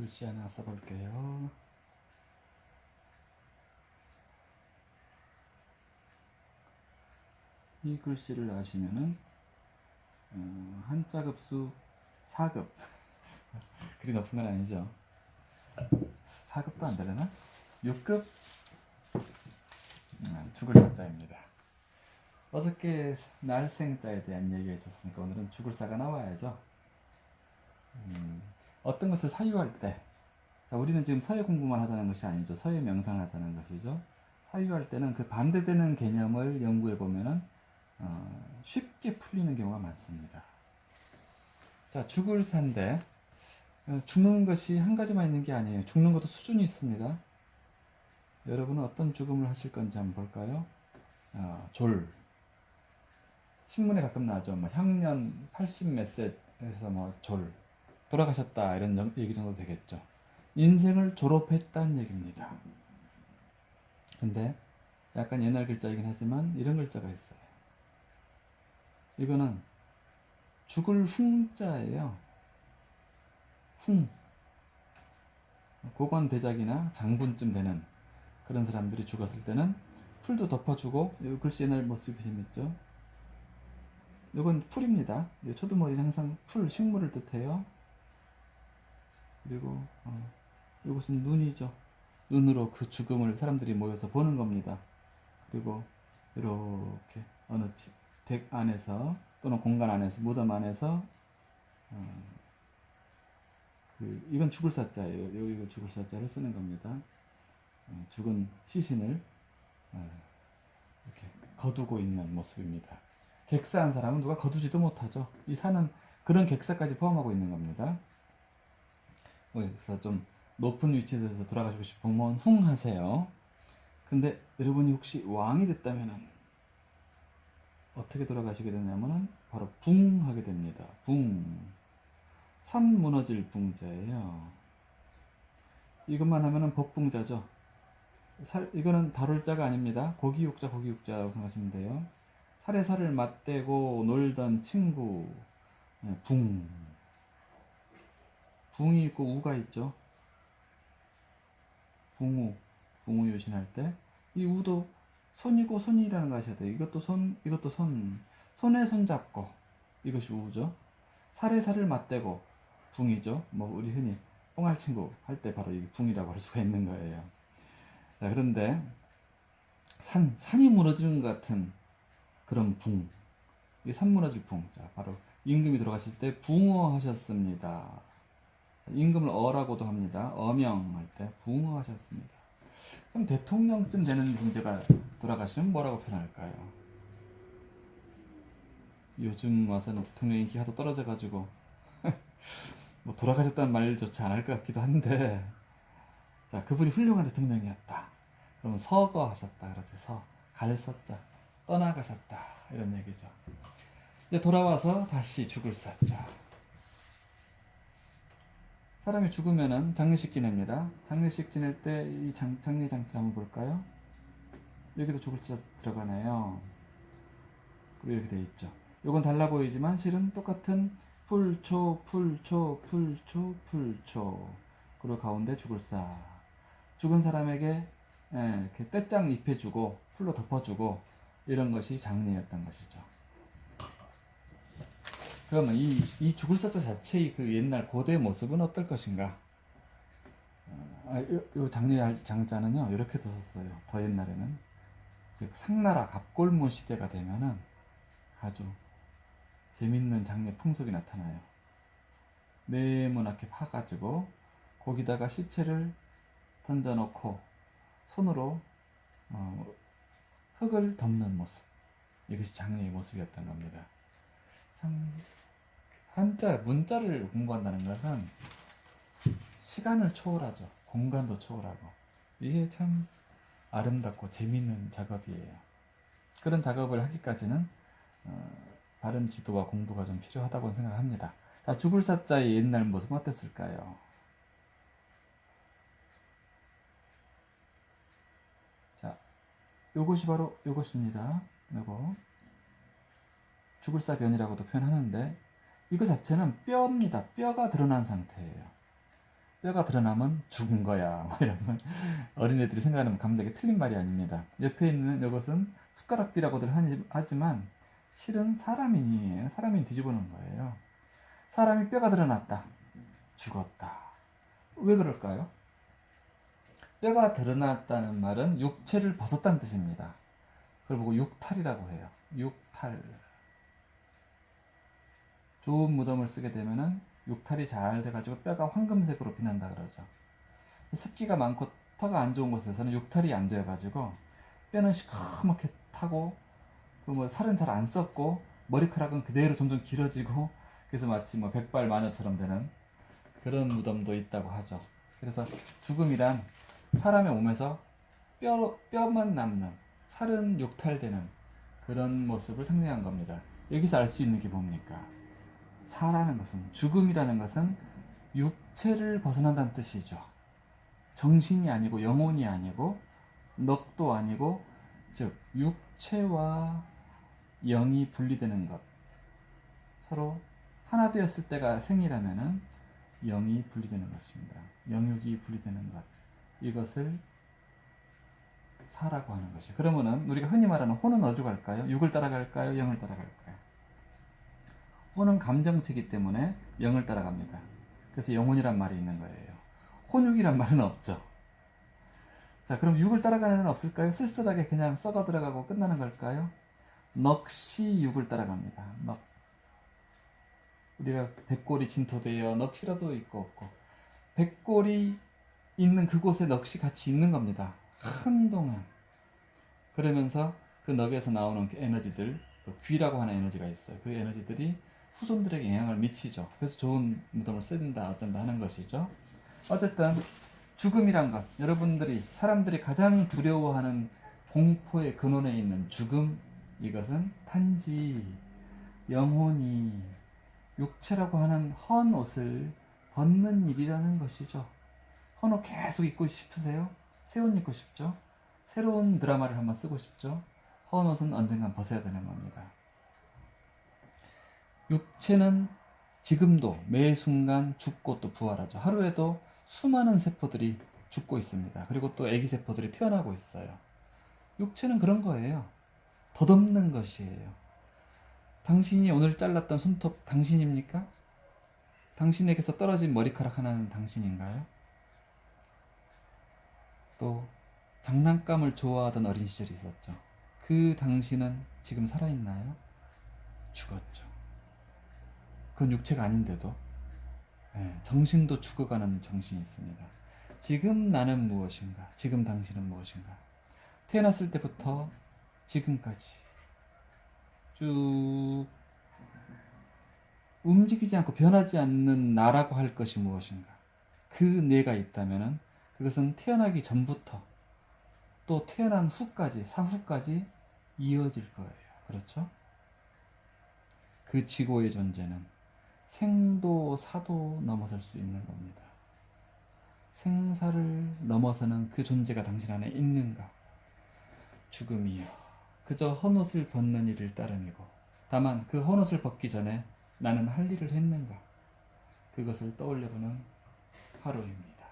글씨 하나 써볼게요. 이 글씨를 아시면은 어, 한자 급수 4급. 그리 높은 건 아니죠? 4급도 안 되려나? 6급? 음, 죽을 사자입니다. 어저께 날생자에 대한 얘기가 있었으니까 오늘은 죽을 사가 나와야죠. 음, 어떤 것을 사유할 때 자, 우리는 지금 서예 공부만 하자는 것이 아니죠 서예 명상을 하자는 것이죠 사유할 때는 그 반대되는 개념을 연구해 보면은 어, 쉽게 풀리는 경우가 많습니다. 자, 죽을 산데 어, 죽는 것이 한 가지만 있는 게 아니에요. 죽는 것도 수준이 있습니다. 여러분은 어떤 죽음을 하실 건지 한번 볼까요? 어, 졸. 신문에 가끔 나오죠. 뭐 향년 80 몇 세에서 뭐 졸. 돌아가셨다 이런 정- 얘기 정도 되겠죠. 인생을 졸업했다는 얘기입니다. 근데 약간 옛날 글자이긴 하지만 이런 글자가 있어요. 이거는 죽을 흉자예요. 흉. 고관 대작이나 장군쯤 되는 그런 사람들이 죽었을 때는 풀도 덮어주고 이 글씨 옛날 모습이 재밌죠. 이건 풀입니다. 이 초두머리는 항상 풀, 식물을 뜻해요. 그리고 어, 이것은 눈이죠. 눈으로 그 죽음을 사람들이 모여서 보는 겁니다. 그리고 이렇게 어느 집, 댁 안에서 또는 공간 안에서 무덤 안에서 어, 그 이건 죽을 사자예요. 요 이거 죽을 사자를 쓰는 겁니다. 어, 죽은 시신을 어, 이렇게 거두고 있는 모습입니다. 객사한 사람은 누가 거두지도 못하죠. 이 산은 그런 객사까지 포함하고 있는 겁니다. 어, 그래서 좀 높은 위치에서 돌아가시고 싶으면 흉하세요. 근데 여러분이 혹시 왕이 됐다면은 어떻게 돌아가시게 되냐면은 바로 붕 하게 됩니다. 붕. 산 무너질 붕자예요. 이것만 하면은 법붕자죠. 살, 이거는 다룰 자가 아닙니다. 고기육자, 고기육자라고 생각하시면 돼요. 살에 살을 맞대고 놀던 친구, 네, 붕. 붕이 있고 우가 있죠. 붕우, 붕우 요신할 때. 이 우도 손이고 손이라는 거 아셔야 돼요. 이것도 손, 이것도 손. 손에 손 잡고. 이것이 우죠. 살에 살을 맞대고. 붕이죠. 뭐, 우리 흔히 뽕할 친구 할 때 바로 이게 붕이라고 할 수가 있는 거예요. 자, 그런데 산, 산이 무너지는 것 같은 그런 붕. 이게 산 무너질 붕. 자, 바로 임금이 돌아가실 때 붕어 하셨습니다. 임금을 어라고도 합니다. 어명할 때 붕어 하셨습니다. 그럼 대통령쯤 되는 문제가 돌아가시면 뭐라고 표현할까요? 요즘 와서는 대통령 인기가 더 떨어져가지고 뭐 돌아가셨다는 말조차 안 할 것 같기도 한데 자 그분이 훌륭한 대통령이었다. 그러면 서거하셨다 그러지 서 갈서자 떠나가셨다 이런 얘기죠. 이제 돌아와서 다시 죽을 사자. 사람이 죽으면은 장례식 지냅니다. 장례식 지낼 때 이 장례 장치 한번 볼까요? 여기도 죽을 자 들어가네요. 그리고 이렇게 돼 있죠. 요건 달라 보이지만 실은 똑같은 풀초, 풀초, 풀초, 풀초. 그리고 가운데 죽을 사. 죽은 사람에게 예, 이렇게 떼짱 입혀주고 풀로 덮어주고 이런 것이 장례였던 것이죠. 그러면 이, 이 죽을 사자 자체의 그 옛날 고대 모습은 어떨 것인가? 어, 아, 요, 요 장례 장자는요 이렇게도 썼어요. 더 옛날에는 즉 상나라 갑골문 시대가 되면은 아주 재밌는 장례 풍속이 나타나요. 네모나게 파가지고 거기다가 시체를 던져놓고 손으로 어, 흙을 덮는 모습 이것이 장례의 모습이었던 겁니다. 참 한자 문자를 공부한다는 것은 시간을 초월하죠. 공간도 초월하고 이게 참 아름답고 재미있는 작업이에요. 그런 작업을 하기까지는 어, 바른 지도와 공부가 좀 필요하다고 생각합니다. 자, 죽을 사자의 옛날 모습 어땠을까요? 자, 요것이 바로 요것입니다. 요거 죽을 사변이라고도 표현하는데 이거 자체는 뼈입니다. 뼈가 드러난 상태예요. 뼈가 드러나면 죽은 거야. 뭐 이런 걸 어린애들이 생각하는 감정이 틀린 말이 아닙니다. 옆에 있는 이것은 숟가락비라고들 하지만 실은 사람인이에요. 사람인 뒤집어놓은 거예요. 사람이 뼈가 드러났다. 죽었다. 왜 그럴까요? 뼈가 드러났다는 말은 육체를 벗었다는 뜻입니다. 그걸 보고 육탈이라고 해요. 육탈. 좋은 무덤을 쓰게 되면은 육탈이 잘 돼가지고 뼈가 황금색으로 빛난다 그러죠. 습기가 많고 터가 안 좋은 곳에서는 육탈이 안 돼가지고 뼈는 시커멓게 타고 그뭐 살은 잘 안 썩고 머리카락은 그대로 점점 길어지고 그래서 마치 뭐 백발 마녀처럼 되는 그런 무덤도 있다고 하죠. 그래서 죽음이란 사람의 몸에서 뼈, 뼈만 남는 살은 육탈되는 그런 모습을 상징한 겁니다. 여기서 알 수 있는 게 뭡니까? 사라는 것은 죽음이라는 것은 육체를 벗어난다는 뜻이죠. 정신이 아니고 영혼이 아니고 넉도 아니고 즉 육체와 영이 분리되는 것. 서로 하나 되었을 때가 생이라면은 영이 분리되는 것입니다. 영육이 분리되는 것. 이것을 사라고 하는 것이. 그러면은 우리가 흔히 말하는 혼은 어디로 갈까요? 육을 따라갈까요? 영을 따라갈까요? 혼은 감정체이기 때문에 영을 따라갑니다. 그래서 영혼이란 말이 있는 거예요. 혼육이란 말은 없죠. 자, 그럼 육을 따라가는 애는 없을까요? 쓸쓸하게 그냥 썩어 들어가고 끝나는 걸까요? 넋이 육을 따라갑니다. 넋. 우리가 백골이 진토되어 넋이라도 있고 없고 백골이 있는 그곳에 넋이 같이 있는 겁니다. 한동안. 그러면서 그 넋에서 나오는 그 에너지들, 그 귀라고 하는 에너지가 있어요. 그 에너지들이 후손들에게 영향을 미치죠. 그래서 좋은 무덤을 쓴다, 어쩐다 하는 것이죠. 어쨌든 죽음이란 것, 여러분들이 사람들이 가장 두려워하는 공포의 근원에 있는 죽음, 이것은 단지 영혼이 육체라고 하는 헌 옷을 벗는 일이라는 것이죠. 헌 옷 계속 입고 싶으세요? 새 옷 입고 싶죠? 새로운 드라마를 한번 쓰고 싶죠? 헌 옷은 언젠간 벗어야 되는 겁니다. 육체는 지금도 매 순간 죽고 또 부활하죠. 하루에도 수많은 세포들이 죽고 있습니다. 그리고 또 아기 세포들이 태어나고 있어요. 육체는 그런 거예요. 덧없는 것이에요. 당신이 오늘 잘랐던 손톱 당신입니까? 당신에게서 떨어진 머리카락 하나는 당신인가요? 또 장난감을 좋아하던 어린 시절이 있었죠. 그 당신은 지금 살아있나요? 죽었죠. 그건 육체가 아닌데도 예, 정신도 죽어가는 정신이 있습니다. 지금 나는 무엇인가? 지금 당신은 무엇인가? 태어났을 때부터 지금까지 쭉 움직이지 않고 변하지 않는 나라고 할 것이 무엇인가? 그 내가 있다면은 그것은 태어나기 전부터 또 태어난 후까지 사후까지 이어질 거예요. 그렇죠? 그 지고의 존재는 생도 사도 넘어설 수 있는 겁니다. 생사를 넘어서는 그 존재가 당신 안에 있는가? 죽음이요. 그저 헌옷을 벗는 일을 따름이고, 다만 그 헌옷을 벗기 전에 나는 할 일을 했는가? 그것을 떠올려보는 하루입니다.